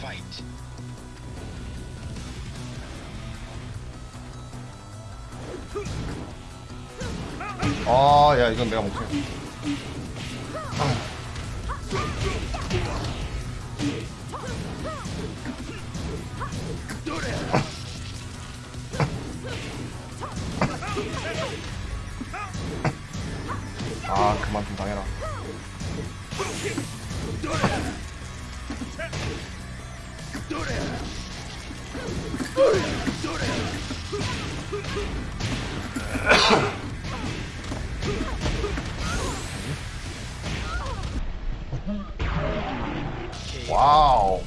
fight. 아, 야, 이건 내가 못해. 아, 그만 좀 당해라. どれどれ Wow.